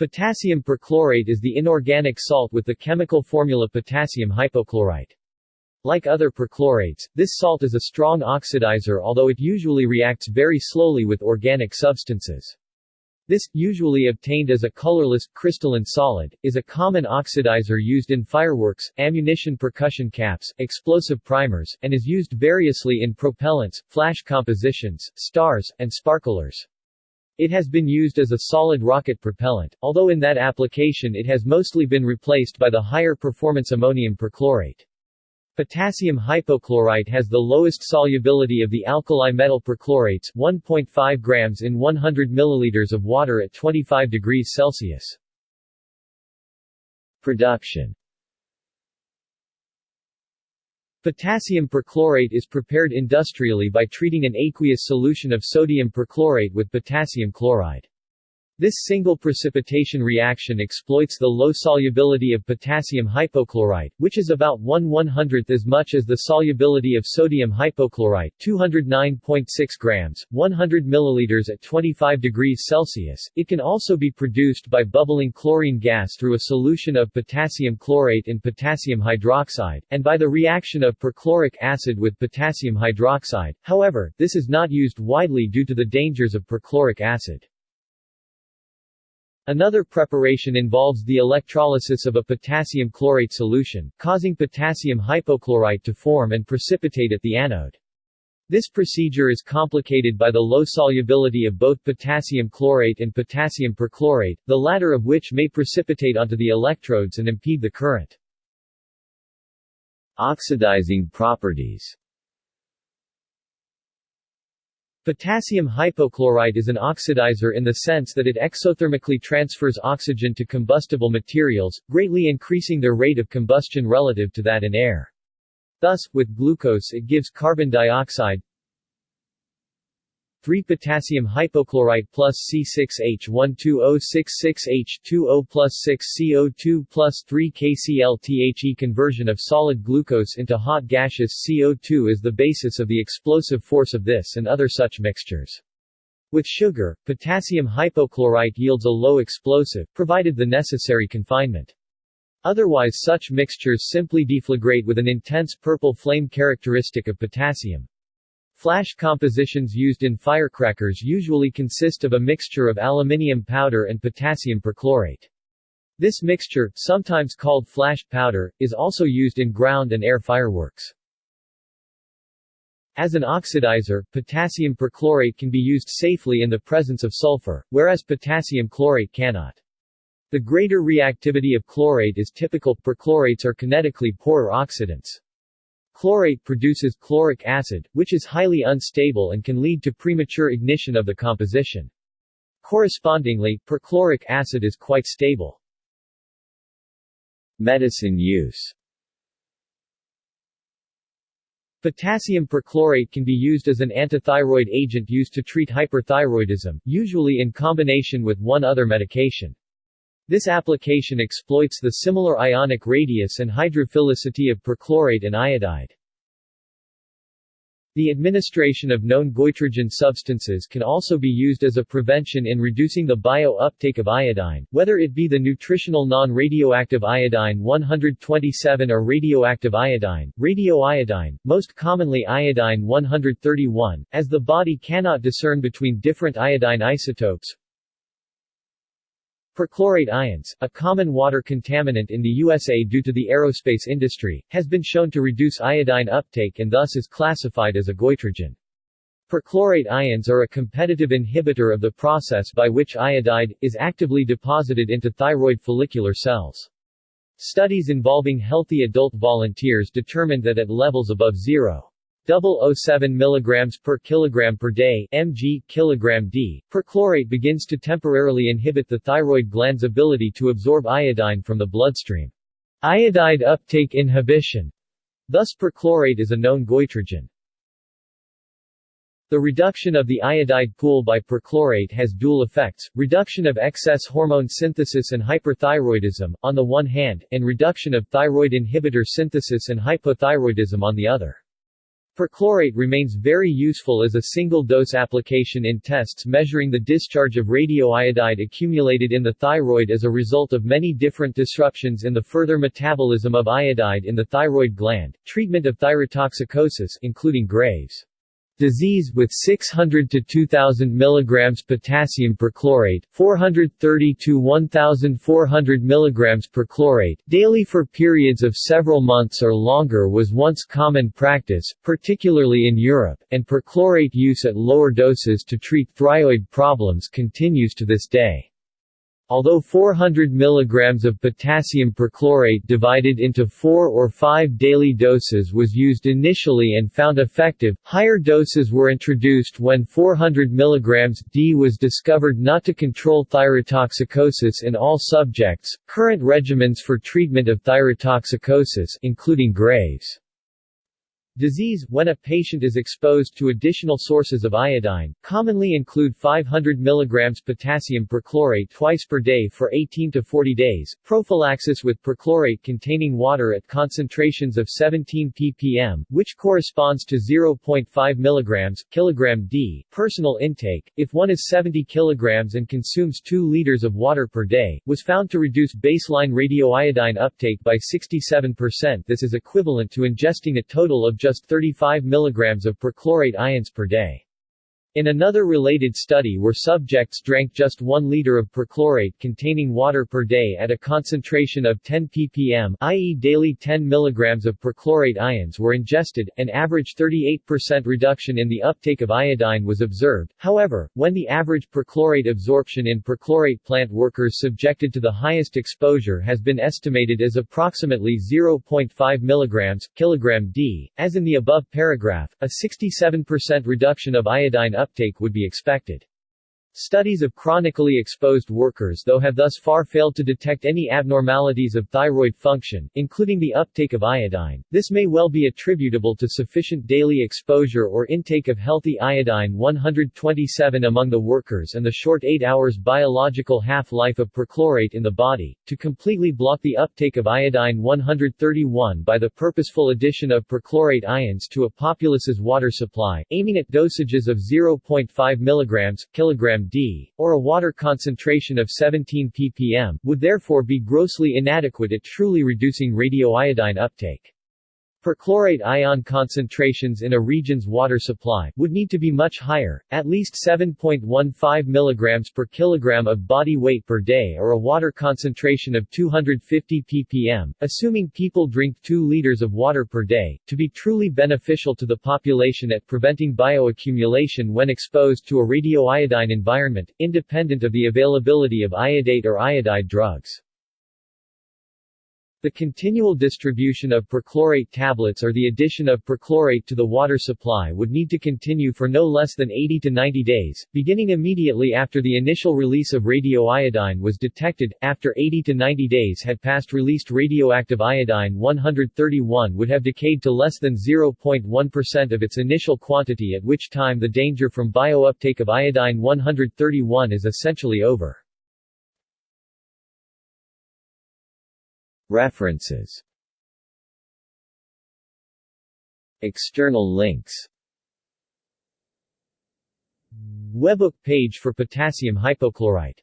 Potassium perchlorate is the inorganic salt with the chemical formula potassium hypochlorite. Like other perchlorates, this salt is a strong oxidizer although it usually reacts very slowly with organic substances. This, usually obtained as a colorless, crystalline solid, is a common oxidizer used in fireworks, ammunition percussion caps, explosive primers, and is used variously in propellants, flash compositions, stars, and sparklers. It has been used as a solid rocket propellant, although in that application it has mostly been replaced by the higher performance ammonium perchlorate. Potassium hypochlorite has the lowest solubility of the alkali metal perchlorates 1.5 grams in 100 milliliters of water at 25 degrees Celsius. Production Potassium perchlorate is prepared industrially by treating an aqueous solution of sodium perchlorate with potassium chloride. This single precipitation reaction exploits the low solubility of potassium hypochlorite, which is about 1 100th as much as the solubility of sodium hypochlorite 209.6 grams, 100 milliliters at 25 degrees Celsius. It can also be produced by bubbling chlorine gas through a solution of potassium chlorate and potassium hydroxide, and by the reaction of perchloric acid with potassium hydroxide. However, this is not used widely due to the dangers of perchloric acid. Another preparation involves the electrolysis of a potassium chlorate solution, causing potassium hypochlorite to form and precipitate at the anode. This procedure is complicated by the low solubility of both potassium chlorate and potassium perchlorate, the latter of which may precipitate onto the electrodes and impede the current. Oxidizing properties Potassium hypochlorite is an oxidizer in the sense that it exothermically transfers oxygen to combustible materials, greatly increasing their rate of combustion relative to that in air. Thus, with glucose it gives carbon dioxide 3 potassium hypochlorite plus C6H12O66H2O plus 6 CO2 plus 3 KCl-THE conversion of solid glucose into hot gaseous CO2 is the basis of the explosive force of this and other such mixtures. With sugar, potassium hypochlorite yields a low explosive, provided the necessary confinement. Otherwise such mixtures simply deflagrate with an intense purple flame characteristic of potassium. Flash compositions used in firecrackers usually consist of a mixture of aluminium powder and potassium perchlorate. This mixture, sometimes called flash powder, is also used in ground and air fireworks. As an oxidizer, potassium perchlorate can be used safely in the presence of sulfur, whereas potassium chlorate cannot. The greater reactivity of chlorate is typical, perchlorates are kinetically poorer oxidants. Chlorate produces chloric acid, which is highly unstable and can lead to premature ignition of the composition. Correspondingly, perchloric acid is quite stable. Medicine use Potassium perchlorate can be used as an antithyroid agent used to treat hyperthyroidism, usually in combination with one other medication. This application exploits the similar ionic radius and hydrophilicity of perchlorate and iodide. The administration of known goitrogen substances can also be used as a prevention in reducing the bio-uptake of iodine, whether it be the nutritional non-radioactive iodine 127 or radioactive iodine, radioiodine, most commonly iodine 131, as the body cannot discern between different iodine isotopes, Perchlorate ions, a common water contaminant in the USA due to the aerospace industry, has been shown to reduce iodine uptake and thus is classified as a goitrogen. Perchlorate ions are a competitive inhibitor of the process by which iodide, is actively deposited into thyroid follicular cells. Studies involving healthy adult volunteers determined that at levels above zero 007 mg per kilogram per day mg kilogram d, perchlorate begins to temporarily inhibit the thyroid gland's ability to absorb iodine from the bloodstream. Iodide uptake inhibition. Thus perchlorate is a known goitrogen. The reduction of the iodide pool by perchlorate has dual effects, reduction of excess hormone synthesis and hyperthyroidism, on the one hand, and reduction of thyroid inhibitor synthesis and hypothyroidism on the other. Perchlorate remains very useful as a single-dose application in tests measuring the discharge of radioiodide accumulated in the thyroid as a result of many different disruptions in the further metabolism of iodide in the thyroid gland, treatment of thyrotoxicosis including Graves' disease with 600 to 2000 mg potassium perchlorate, 430 to 1400 mg perchlorate daily for periods of several months or longer was once common practice, particularly in Europe, and perchlorate use at lower doses to treat thyroid problems continues to this day. Although 400 mg of potassium perchlorate divided into 4 or 5 daily doses was used initially and found effective, higher doses were introduced when 400 mg d was discovered not to control thyrotoxicosis in all subjects. Current regimens for treatment of thyrotoxicosis including Graves' Disease, when a patient is exposed to additional sources of iodine, commonly include 500 mg potassium perchlorate twice per day for 18 to 40 days, prophylaxis with perchlorate containing water at concentrations of 17 ppm, which corresponds to 0.5 mg, kilogram d, personal intake, if one is 70 kg and consumes 2 liters of water per day, was found to reduce baseline radioiodine uptake by 67% this is equivalent to ingesting a total of just just 35 mg of perchlorate ions per day. In another related study where subjects drank just 1 liter of perchlorate containing water per day at a concentration of 10 ppm i.e. daily 10 mg of perchlorate ions were ingested, an average 38% reduction in the uptake of iodine was observed. However, when the average perchlorate absorption in perchlorate plant workers subjected to the highest exposure has been estimated as approximately 0.5 mg, kilogram d, as in the above paragraph, a 67% reduction of iodine uptake would be expected. Studies of chronically exposed workers though have thus far failed to detect any abnormalities of thyroid function, including the uptake of iodine. This may well be attributable to sufficient daily exposure or intake of healthy iodine 127 among the workers and the short 8 hours biological half-life of perchlorate in the body, to completely block the uptake of iodine 131 by the purposeful addition of perchlorate ions to a populace's water supply, aiming at dosages of 0.5 mg, kilogram d, or a water concentration of 17 ppm, would therefore be grossly inadequate at truly reducing radioiodine uptake. Perchlorate ion concentrations in a region's water supply would need to be much higher, at least 7.15 mg per kilogram of body weight per day or a water concentration of 250 ppm, assuming people drink 2 liters of water per day, to be truly beneficial to the population at preventing bioaccumulation when exposed to a radioiodine environment, independent of the availability of iodate or iodide drugs. The continual distribution of perchlorate tablets or the addition of perchlorate to the water supply would need to continue for no less than 80 to 90 days, beginning immediately after the initial release of radioiodine was detected. After 80 to 90 days had passed released radioactive iodine 131 would have decayed to less than 0.1% of its initial quantity at which time the danger from biouptake of iodine 131 is essentially over. References. External links. Webbook page for potassium hypochlorite